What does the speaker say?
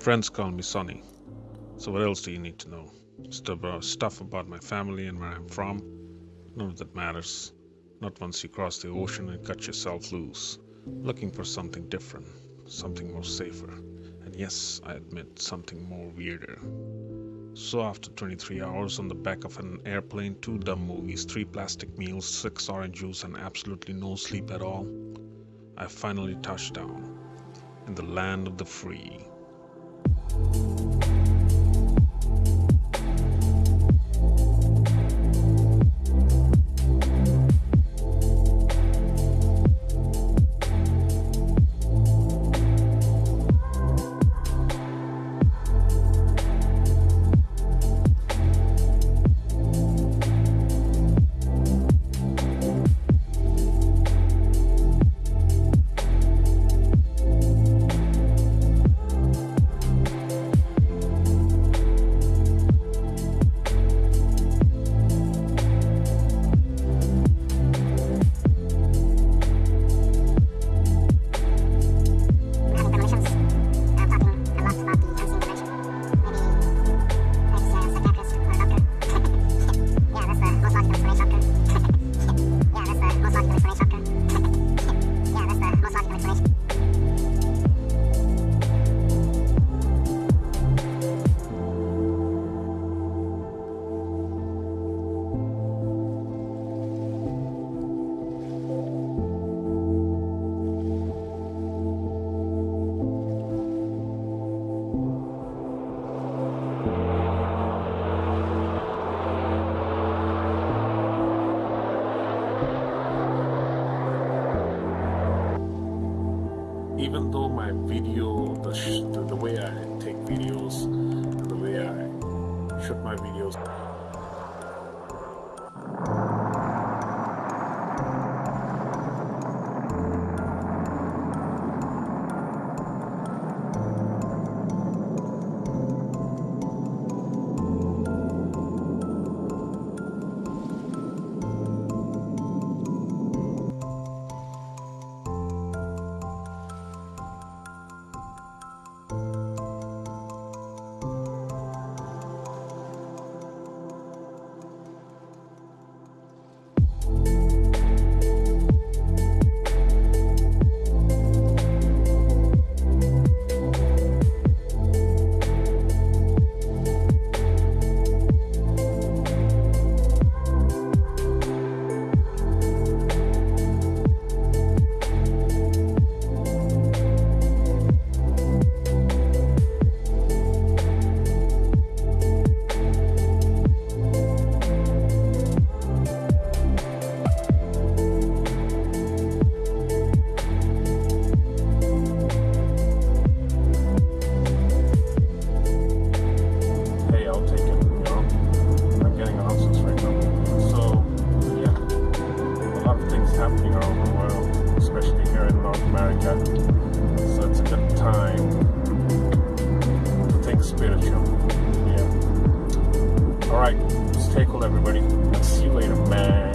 Friends call me Sonny. So what else do you need to know? Stuff about my family and where I'm from. None of that matters. Not once you cross the ocean and cut yourself loose. Looking for something different, something more safer. And yes, I admit something more weirder. So after 23 hours on the back of an airplane, two dumb movies, three plastic meals, six orange juice, and absolutely no sleep at all, I finally touched down in the land of the free thank you even though my video, the, the way I take videos, the way I shoot my videos, in North America. So it's a good time to think spiritual. Yeah. Alright, stay cool everybody. See you later, man.